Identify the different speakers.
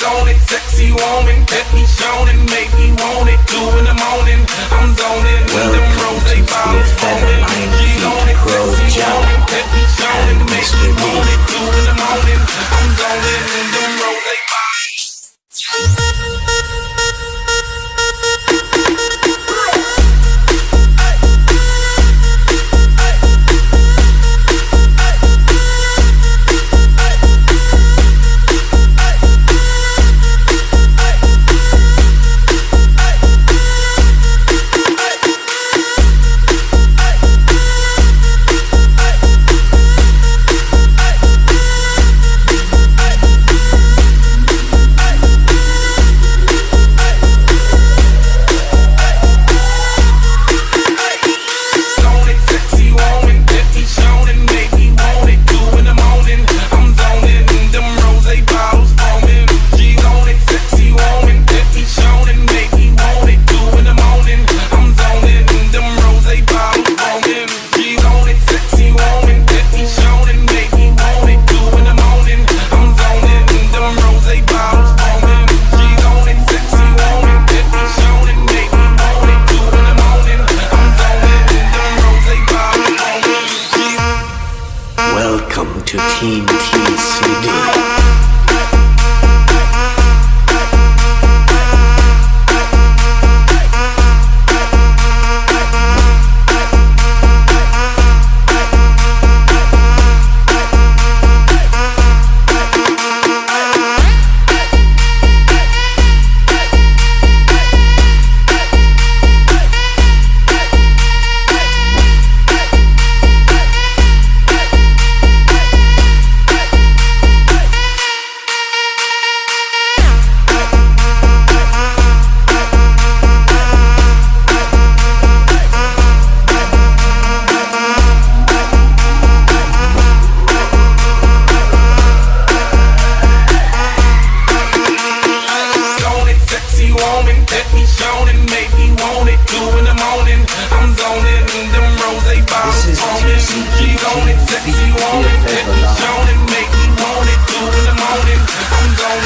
Speaker 1: Zoning, sexy woman, get me shown make me want it. Two in the morning,
Speaker 2: Team TCD.
Speaker 1: woman that me and make me want it. Two in the morning, I'm zoning in them rose
Speaker 2: bottles on it, sexy me
Speaker 1: and make me want it. Two in the morning, I'm zoning.